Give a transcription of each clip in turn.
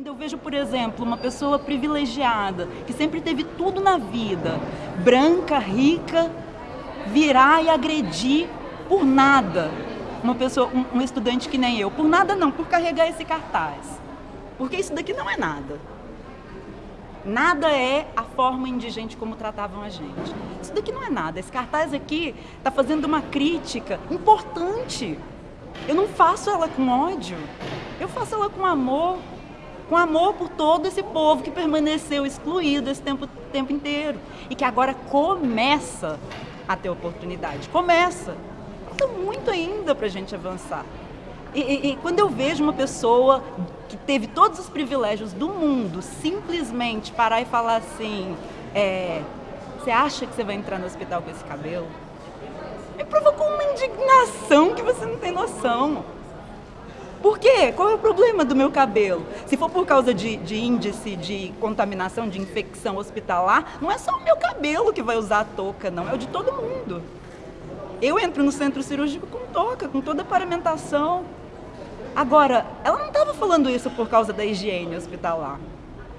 Quando eu vejo, por exemplo, uma pessoa privilegiada, que sempre teve tudo na vida, branca, rica, virar e agredir por nada. Uma pessoa, um, um estudante que nem eu, por nada não, por carregar esse cartaz. Porque isso daqui não é nada. Nada é a forma indigente como tratavam a gente. Isso daqui não é nada. Esse cartaz aqui está fazendo uma crítica importante. Eu não faço ela com ódio, eu faço ela com amor com amor por todo esse povo que permaneceu excluído esse tempo, tempo inteiro e que agora começa a ter oportunidade. Começa. Falta muito ainda para a gente avançar. E, e, e, quando eu vejo uma pessoa que teve todos os privilégios do mundo simplesmente parar e falar assim: é, você acha que você vai entrar no hospital com esse cabelo? Me provocou uma indignação que você não tem noção. Por quê? Qual é o problema do meu cabelo? Se for por causa de, de, índice de contaminação, de infecção hospitalar, não é só o meu cabelo que vai usar a touca, não, é o de todo mundo. Eu entro no centro cirúrgico com touca, com toda a paramentação. Agora, ela não estava falando isso por causa da higiene hospitalar.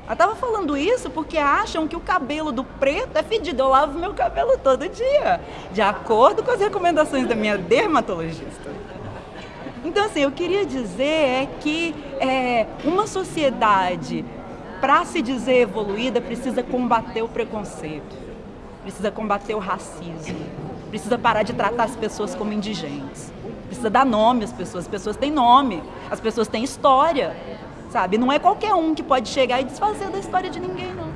Ela estava falando isso porque acham que o cabelo do preto é fedido. Eu lavo meu cabelo todo dia, de acordo com as recomendações da minha dermatologista. Então, assim, eu queria dizer é que é, uma sociedade, para se dizer evoluída, precisa combater o preconceito, precisa combater o racismo, precisa parar de tratar as pessoas como indigentes, precisa dar nome às pessoas. As pessoas têm nome, as pessoas têm história, sabe? Não é qualquer um que pode chegar e desfazer da história de ninguém, não.